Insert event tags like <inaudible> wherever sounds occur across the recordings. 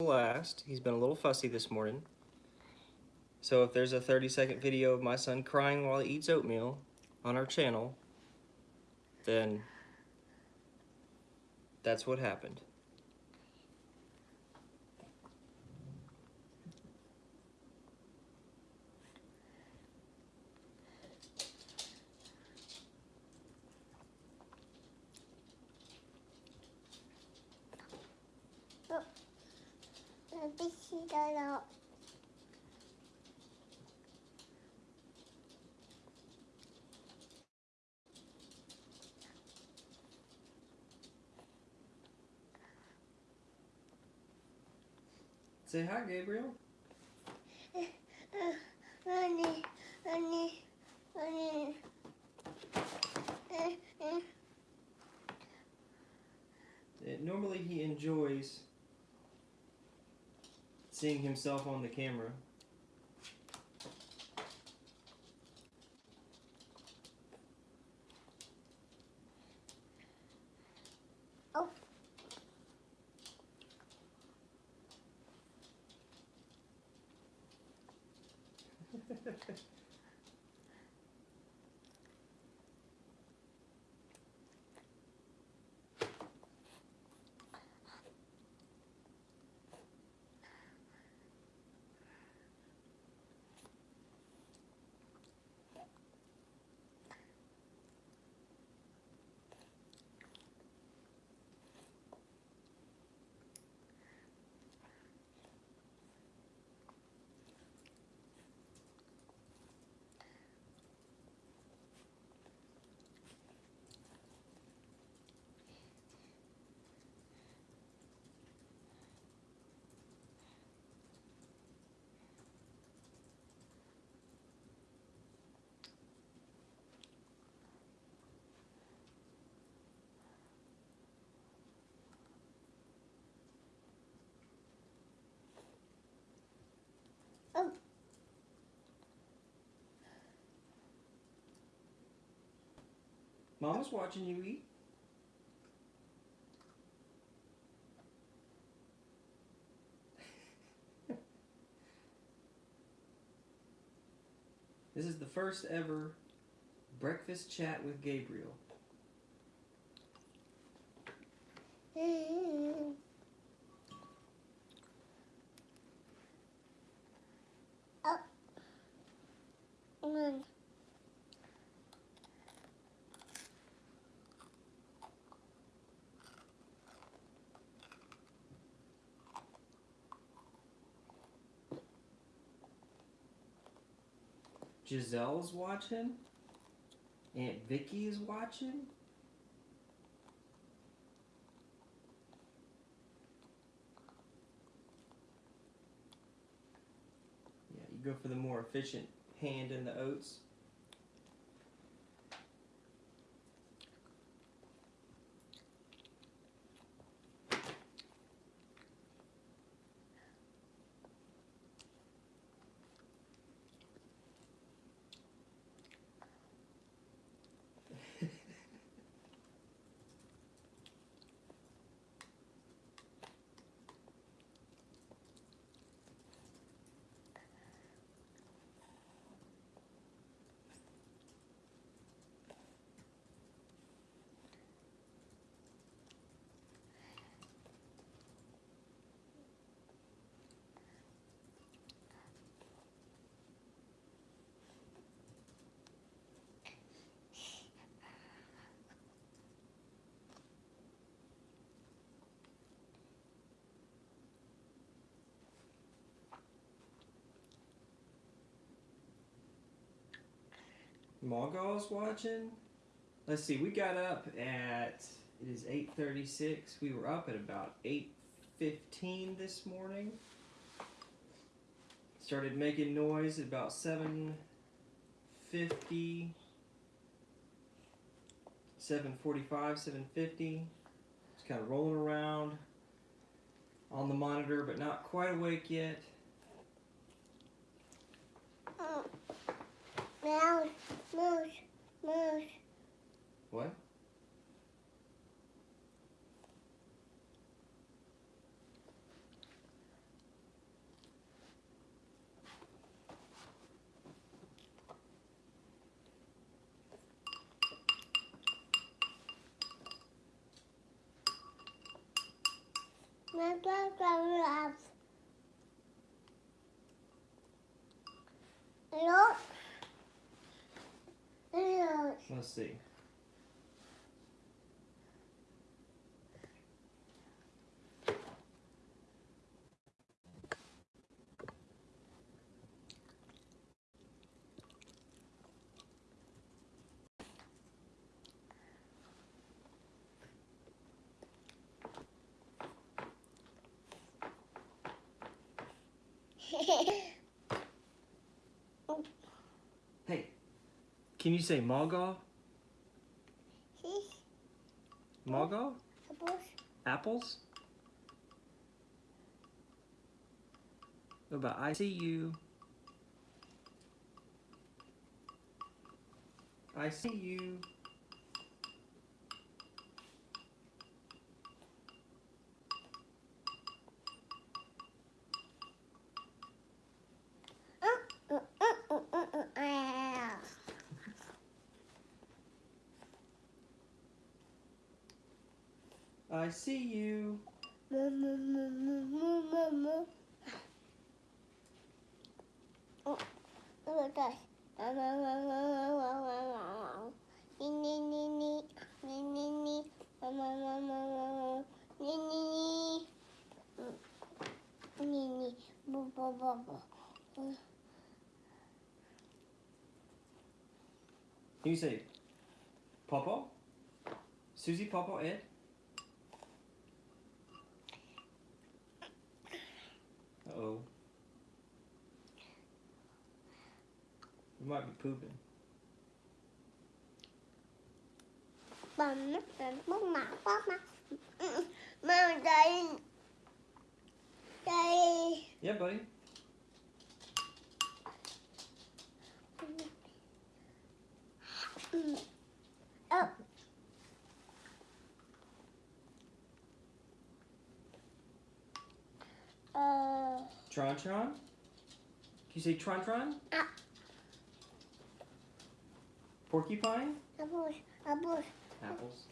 last. He's been a little fussy this morning. So if there's a 30 second video of my son crying while he eats oatmeal on our channel, then that's what happened. <laughs> Say hi, Gabriel. Honey, honey, honey. normally he enjoys seeing himself on the camera. Oh. Oh. Mama's watching you eat. this is the first ever breakfast chat with Gabriel. Giselle's watching. Aunt Vicky is watching. Yeah, you go for the more efficient hand in the oats. Mogul's watching. Let's see, we got up at, it is 8.36. We were up at about 8.15 this morning. Started making noise at about 7.50. 7.45, 7.50. Just kind of rolling around on the monitor, but not quite awake yet. Oh. Move, moose, moose. What? My dog loves. Look. Let's see. Hey, can you say Magaw? He's Magaw? supposed Apples? What about I see you? I see you. Nee. Bo, bo, bo, bo. Can you say Papa? Susie, Papa, Ed? Uh oh. You might be pooping. Bầm nó là bốc mặt bốc mặt. Ừ, Mà đây. Đây. Yeah, buddy. Oh. Uh, Tron Tron? Can you say Tron Tron? Ah. Porcupine? apples, apples. Apples.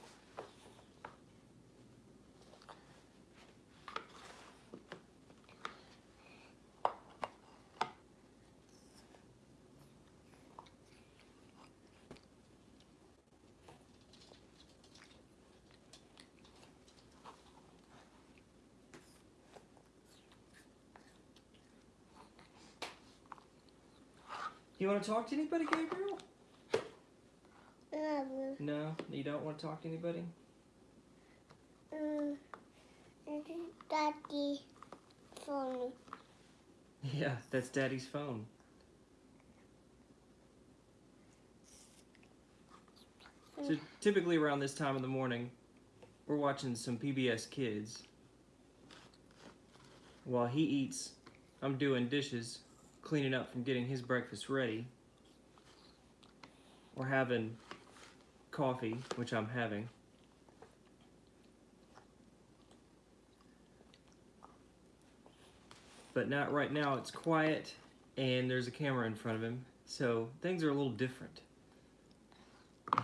You want to talk to anybody, Gabriel? Apples. No, you don't want to talk to anybody? Mm. Daddy phone. Yeah, that's Daddy's phone. So typically around this time of the morning, we're watching some PBS Kids. While he eats, I'm doing dishes, cleaning up from getting his breakfast ready. We're having coffee, which I'm having. But not right now, it's quiet and there's a camera in front of him, so things are a little different.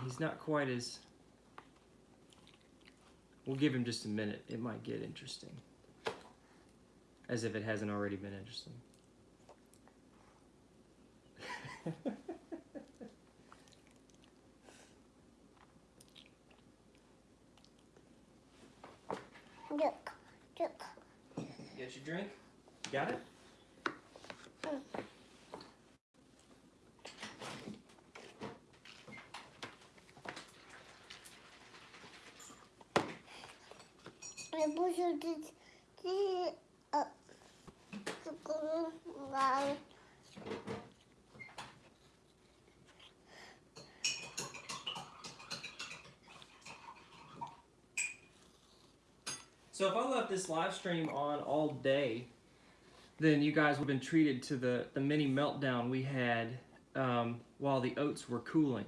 He's not quite as. We'll give him just a minute. It might get interesting. As if it hasn't already been interesting. <laughs> Look, look. Get your drink? Got it? I it this, this up. To go around. So if I left this live stream on all day, then you guys would have been treated to the, the mini meltdown we had um, while the oats were cooling.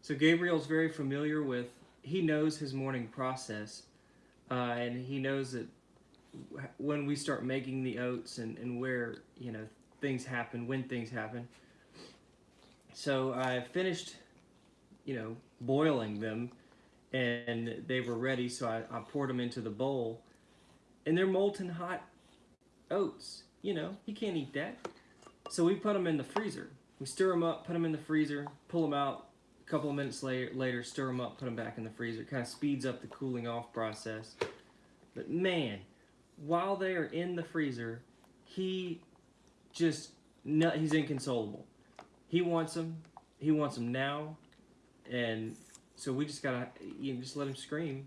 So Gabriel's very familiar with, he knows his morning process, uh, and he knows that when we start making the oats and, and where, you know, things happen, when things happen. So I finished, you know, boiling them and they were ready so I, I poured them into the bowl and they're molten hot oats. You know, he can't eat that. So we put them in the freezer. We stir them up, put them in the freezer, pull them out. A couple of minutes later, later stir them up, put them back in the freezer. It Kind of speeds up the cooling off process. But man, while they are in the freezer, he just he's inconsolable. He wants them. He wants them now, and so we just gotta you know, just let him scream.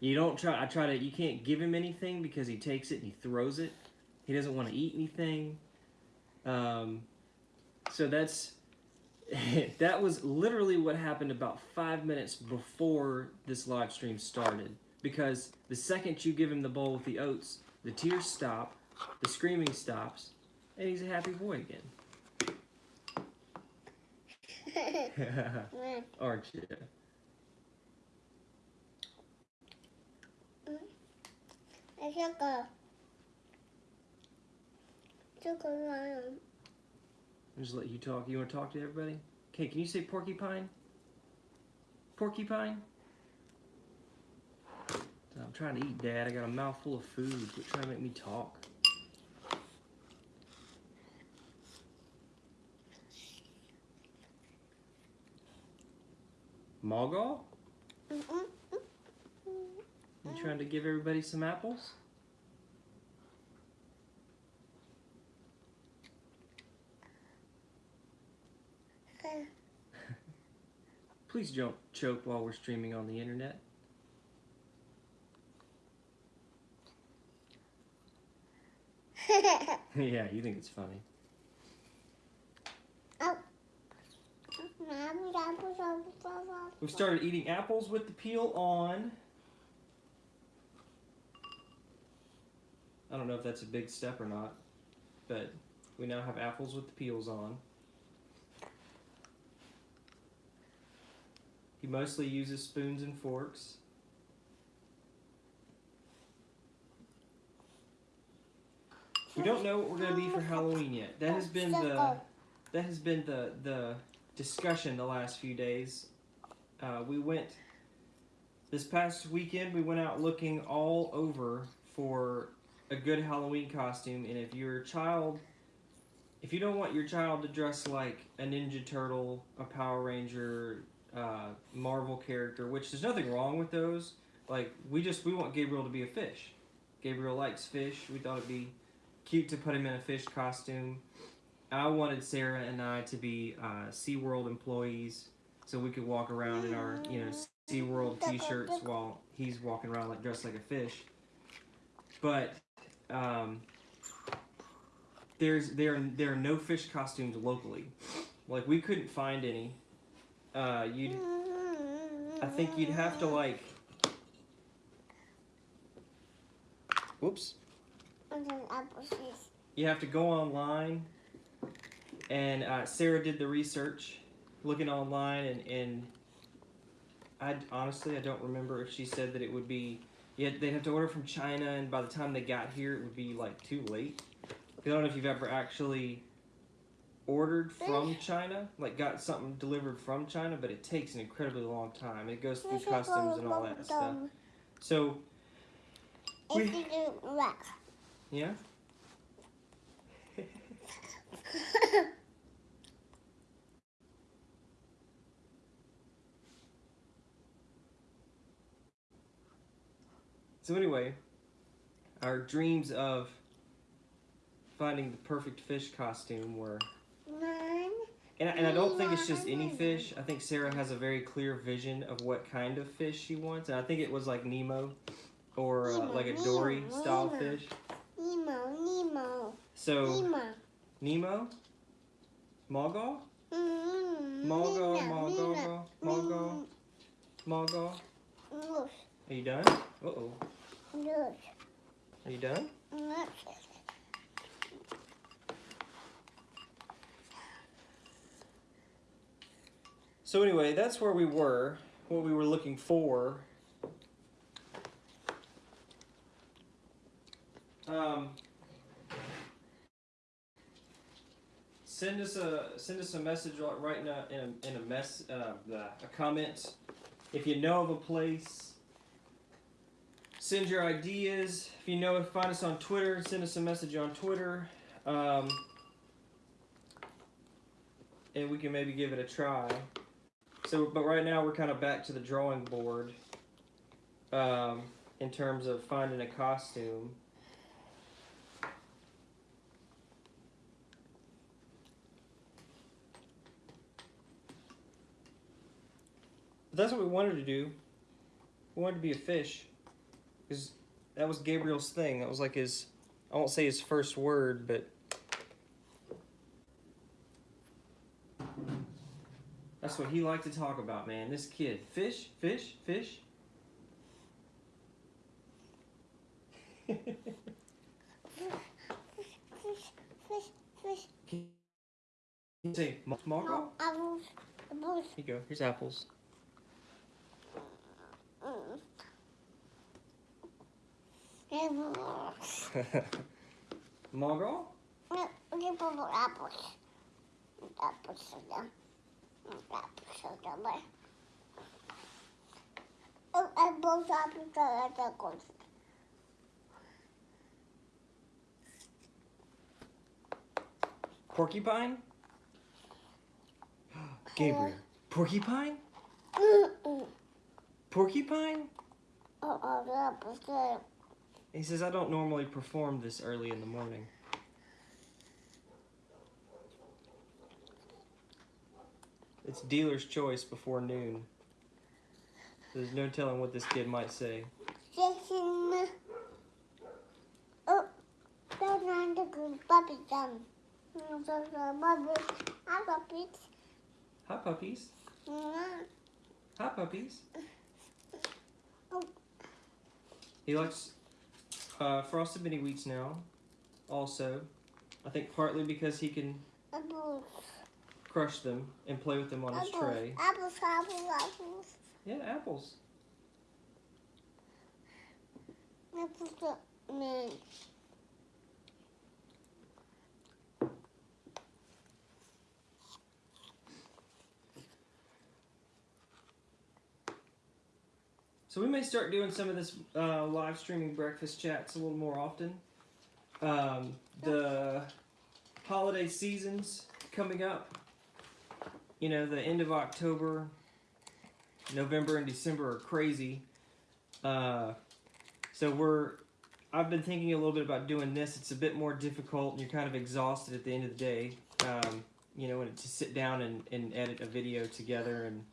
You don't try. I try to. You can't give him anything because he takes it and he throws it. He doesn't want to eat anything. Um, so that's <laughs> that was literally what happened about five minutes before this live stream started. Because the second you give him the bowl with the oats, the tears stop, the screaming stops, and he's a happy boy again. Aren't you? I took a took a run. Just let you talk. You want to talk to everybody? Okay, can you say porcupine? Porcupine? I'm trying to eat, Dad. I got a mouthful of food. Quit trying to make me talk. Mogul? You trying to give everybody some apples? <laughs> Please don't choke while we're streaming on the internet. <laughs> <laughs> yeah, you think it's funny. We've started eating apples with the peel on. I don't know if that's a big step or not, but we now have apples with the peels on. He mostly uses spoons and forks. We don't know what we're gonna be for Halloween yet. That has been the that has been the the discussion the last few days. Uh, we went this past weekend. We went out looking all over for a good Halloween costume, and if your child, if you don't want your child to dress like a Ninja Turtle, a Power Ranger, uh, Marvel character, which there's nothing wrong with those. Like we just we want Gabriel to be a fish. Gabriel likes fish. We thought it'd be cute to put him in a fish costume. I wanted Sarah and I to be uh, SeaWorld employees so we could walk around in our, you know, SeaWorld t-shirts while he's walking around like dressed like a fish. But um, there's there there are no fish costumes locally. Like we couldn't find any. Uh, you'd I think you'd have to like Whoops. You have to go online and uh, Sarah did the research, looking online, and, and I honestly I don't remember if she said that it would be. Yeah, they'd have to order from China, and by the time they got here, it would be like too late. I don't know if you've ever actually ordered from China, like got something delivered from China, but it takes an incredibly long time. It goes through customs and all that stuff. So, we, yeah. So anyway, our dreams of finding the perfect fish costume were. And I, and I don't think it's just any fish. I think Sarah has a very clear vision of what kind of fish she wants. And I think it was like Nemo or uh, like a Dory style fish. Nemo, Nemo. So, Nemo. Nemo? Mogul? Mogul, Nemo, Mogul, Nemo. Mogul, Mogul. Look, Are you done? Uh oh. Are you done? So anyway, that's where we were, what we were looking for. Um, send us a send us a message right- now in a, in a mess uh, a comment if you know of a place. send your ideas. If you know, find us on Twitter. Send us a message on Twitter. Um, and we can maybe give it a try. So, but right now we're kind of back to the drawing board um, in terms of finding a costume. That's what we wanted to do. We wanted to be a fish. Because that was Gabriel's thing. That was like his, I won't say his first word, but that's what he liked to talk about, man. This kid. Fish, fish, fish. Fish, fish, fish. Can you say ma- Margot? No, apples, apples. Here you go. Here's apples. <laughs> Mm. Apples. No, purple apples. Apples soda. Apples soda, but. Oh, apples, apples, apples. Porcupine? Gabriel. <gasps> Porcupine? Porcupine? Oh, oh. He says, I don't normally perform this early in the morning. It's dealer's choice before noon. There's no telling what this kid might say. Jason. Oh, that's not the good puppy so the puppy. Puppies. Hi, puppies. Mm. Hi, puppies. He likes uh, frosted mini wheats now. Also, I think partly because he can Apples. crush them and play with them on his tray. Apples, apples, apples. Yeah, apples. Apples. Man. So we may start doing some of this uh, live streaming breakfast chats a little more often. Um, the holiday seasons coming up. You know, the end of October, November, and December are crazy. Uh, so we're. I've been thinking a little bit about doing this. It's a bit more difficult, and you're kind of exhausted at the end of the day. Um, you know, to sit down and, and edit a video together, and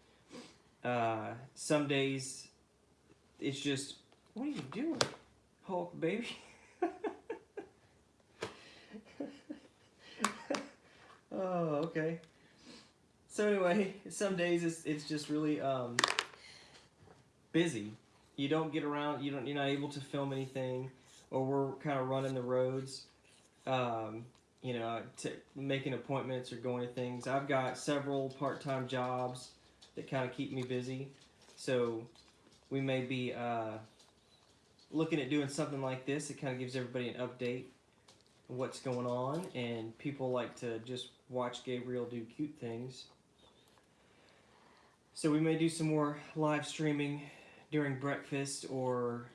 uh, some days it's just, what are you doing, Hulk baby? <laughs> oh, okay. So anyway, some days it's it's just really um, busy. You don't get around. You don't. You're not able to film anything, or we're kind of running the roads. Um, you know, making appointments or going to things. I've got several part-time jobs that kind of keep me busy. So we may be uh, looking at doing something like this. It kind of gives everybody an update what's going on, and people like to just watch Gabriel do cute things. So we may do some more live streaming during breakfast or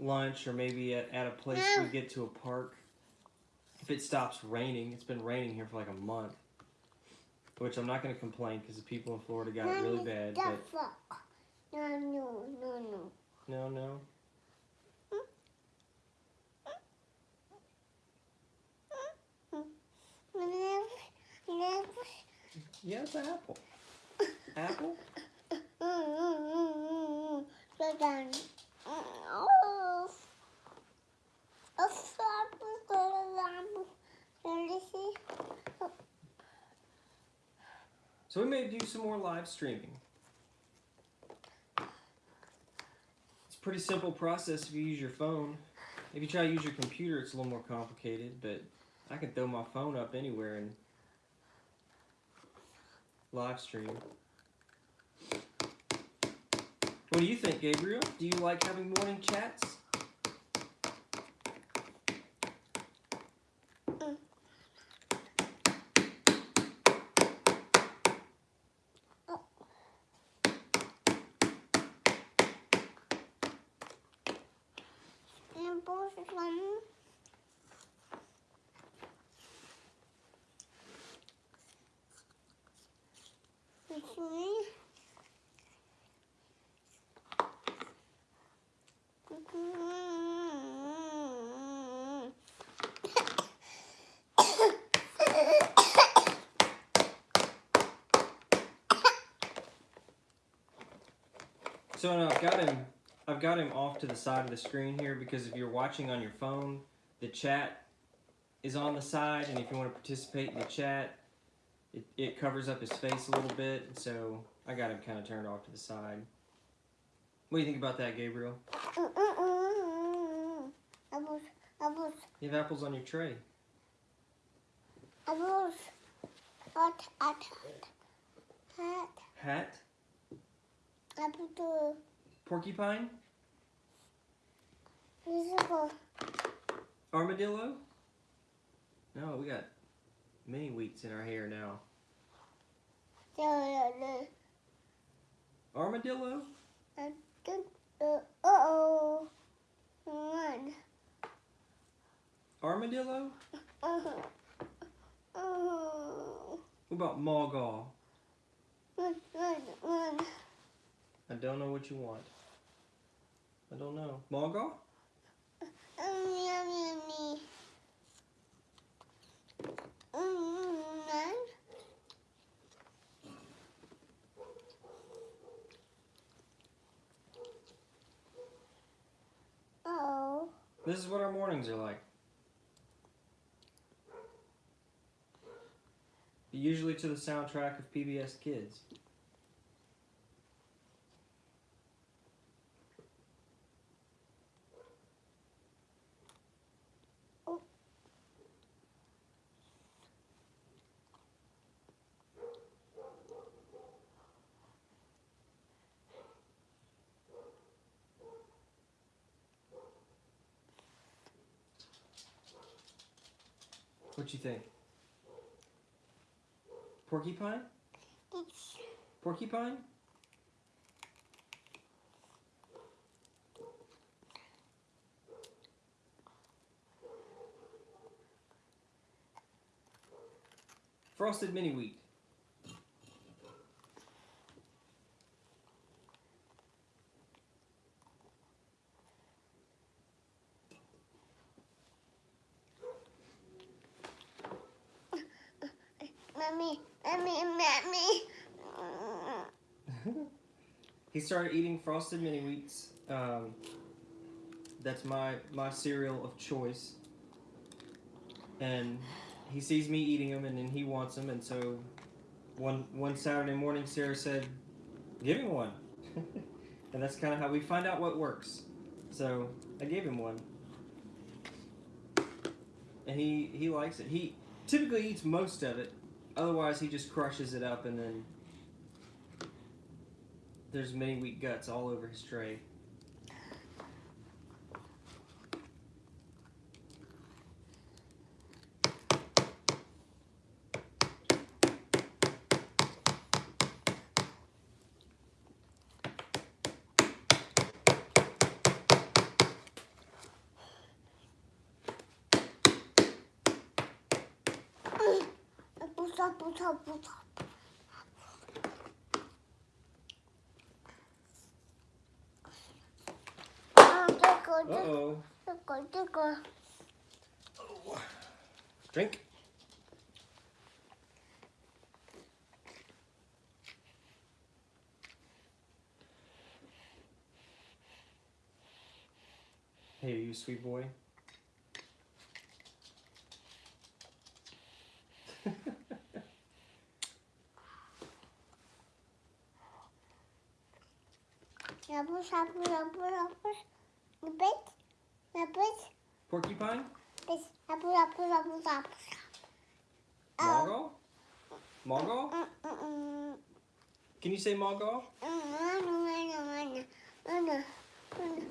lunch, or maybe at, at a place we get to a park. If it stops raining, it's been raining here for like a month. Which I'm not going to complain because the people in Florida got it really bad. But fuck. No, no, no, no. no, no. Never, never. Yeah, it's an apple. Apple? Mm-mm-mm-mm. So done. Oh. A flap is going to Can you see? So we may do some more live streaming. It's a pretty simple process if you use your phone. If you try to use your computer, it's a little more complicated, but I can throw my phone up anywhere and live stream. What do you think, Gabriel? Do you like having morning chats? some. Okay. <laughs> So now I've got him. I've got him off to the side of the screen here because if you're watching on your phone, the chat is on the side, and if you want to participate in the chat, it, covers up his face a little bit. So I got him kind of turned off to the side. What do you think about that, Gabriel? Apples, apples, You have apples on your tray. apples. Hot, hot, hot. Hat, Apple porcupine, visible. armadillo. No, we got mini wheats in our hair now. Armadillo. Uh oh. One. Armadillo. Uh-huh. Oh. What about Mogul? One, one, one. I don't know what you want. I don't know. Mogul? Um, yummy, yummy. Mm, none. Oh. This is what our mornings are like. Usually to the soundtrack of PBS Kids. Think? Porcupine? It's Porcupine? Frosted mini wheat. mommy, mommy, mommy. he started eating frosted mini wheats. Um, that's my my cereal of choice. And he sees me eating them, and then he wants them. And so, one one Saturday morning, Sarah said, "Give him one," <laughs> and that's kind of how we find out what works. So I gave him one, and he he likes it. He typically eats most of it. Otherwise, he just crushes it up, and then there's mini wheat guts all over his tray. Apples, apples, apples. Oh, tickle, Uh oh. Drink. Hey, you sweet boy. Apples, apples, apples, apples. A bit, a bit, Porcupine? mm, mm. Can you say mm.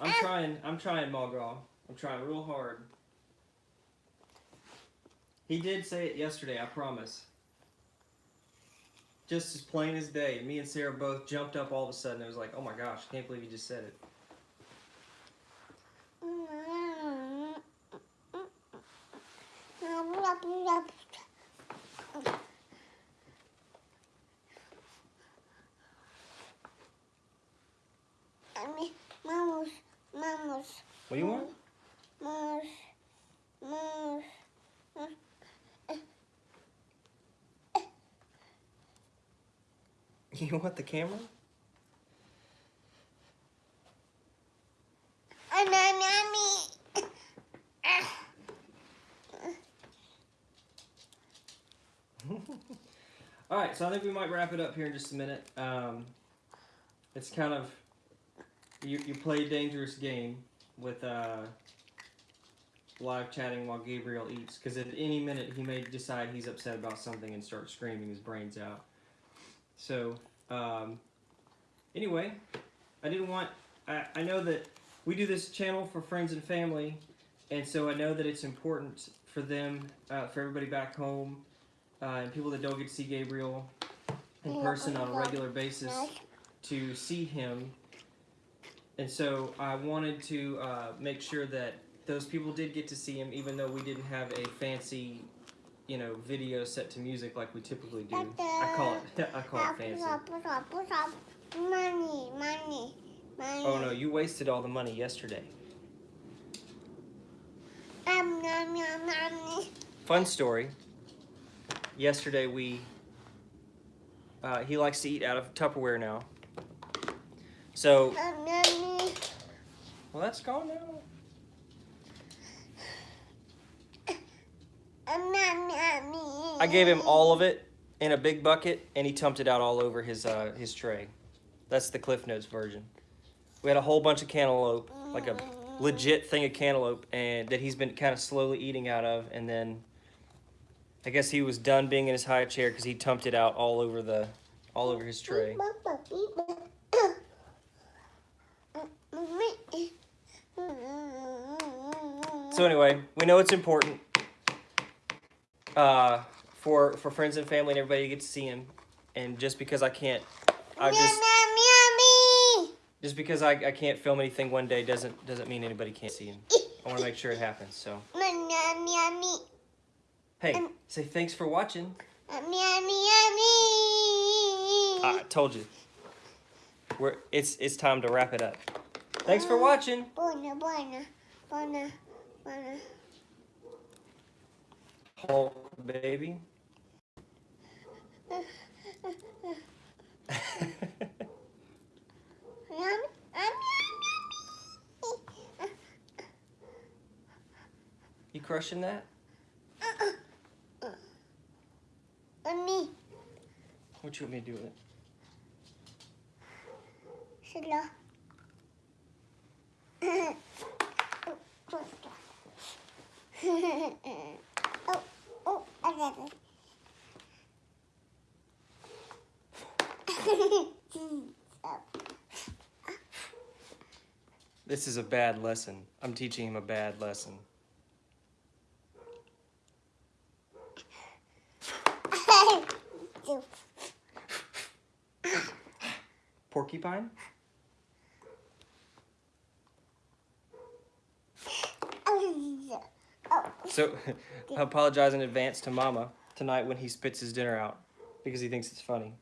I'm trying. I'm trying, Mogul. I'm trying real hard. He did say it yesterday. I promise. Just as plain as day. Me and Sarah both jumped up all of a sudden. It was like, oh my gosh, I can't believe you just said it. What do you want? Vamos, <laughs> vamos. You want the camera? All right, so I think we might wrap it up here in just a minute. Um, it's kind of you you play a dangerous game with uh, live chatting while Gabriel eats because at any minute he may decide he's upset about something and start screaming his brains out. So um, anyway, I didn't want. I, I know that we do this channel for friends and family, and so I know that it's important for them, uh, for everybody back home, uh, and people that don't get to see Gabriel in person on a regular basis to see him. And so I wanted to uh, make sure that those people did get to see him, even though we didn't have a fancy, you know, video set to music like we typically do. I call it, <laughs> I call it fancy. Money, money, money. Oh no, you wasted all the money yesterday. Um, nom, nom, nom. Fun story. Yesterday we, uh, he likes to eat out of Tupperware now. So, well, that's gone now. I gave him all of it in a big bucket, and he tumped it out all over his uh, his tray. That's the Cliff Notes version. We had a whole bunch of cantaloupe, like a legit thing of cantaloupe, and that he's been kind of slowly eating out of, and then I guess he was done being in his high chair because he tumped it out all over the all over his tray. <coughs> So anyway, we know it's important uh, for for friends and family and everybody to get to see him, and just because I can't, I just just because I, I can't film anything one day doesn't doesn't mean anybody can't see him. I want to make sure it happens. So hey, say thanks for watching. Uh, I told you. We're it's it's time to wrap it up. Thanks for watching. Bona, bona, bona, bona. Hulk baby. <laughs> Yummy, yummy, yummy. you crushing that? Yummy. What you want me to do with it? Slow. oh, oh, I got it. This is a bad lesson. I'm teaching him a bad lesson. Porcupine? So <laughs> I apologize in advance to Mama tonight when he spits his dinner out because he thinks it's funny.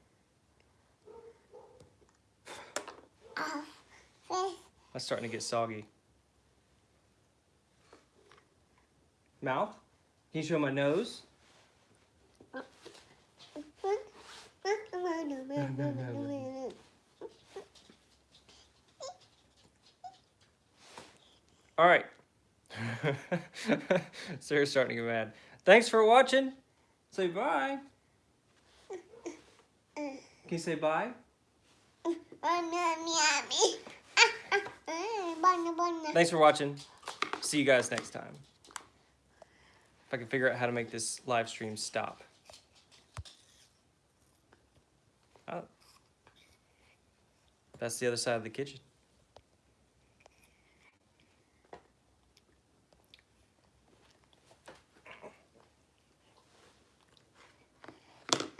face. That's starting to get soggy. Mouth? Can you show my nose? <laughs> All right. <laughs> Sarah's starting to get mad. Thanks for watching. Say bye. Can you say bye? Thanks for watching. See you guys next time. If I can figure out how to make this live stream stop. Oh. That's the other side of the kitchen.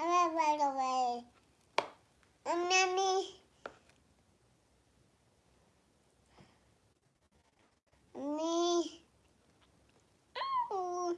color right away. Um, Mommy. Me. Oh.